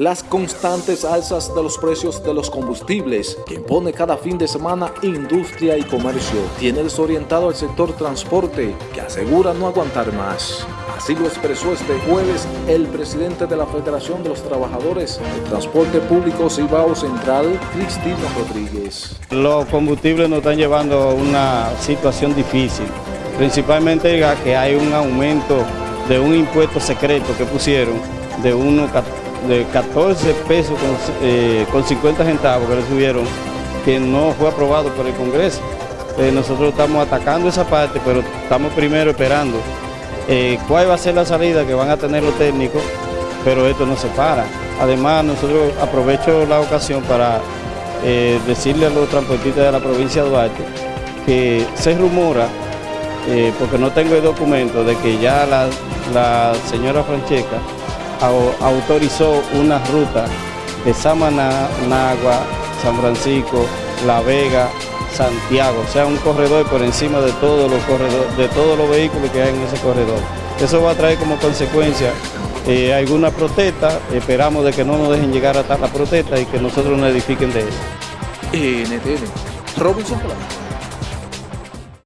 Las constantes alzas de los precios de los combustibles que impone cada fin de semana industria y comercio tiene desorientado al sector transporte que asegura no aguantar más. Así lo expresó este jueves el presidente de la Federación de los Trabajadores de Transporte Público Cibao Central, Cristino Rodríguez. Los combustibles nos están llevando a una situación difícil, principalmente que hay un aumento de un impuesto secreto que pusieron de 1,14 de 14 pesos con, 50 eh, centavos que recibieron, que no fue aprobado por el Congreso. Eh, nosotros estamos atacando esa parte, pero estamos primero esperando eh, cuál va a ser la salida que van a tener los técnicos, pero esto no se para. Además, nosotros aprovecho la ocasión para decirle a los transportistas de la provincia de Duarte que se rumora, porque no tengo el documento, de que ya la, la señora Francesca autorizó una ruta de Samaná, Nagua, San Francisco, La Vega, Santiago, o sea, un corredor por encima de todos los corredores, de todos los vehículos que hay en ese corredor. Eso va a traer como consecuencia eh, alguna protesta, esperamos de que no nos dejen llegar hasta la protesta y que nosotros nos edifiquen de eso. NTN, Robinson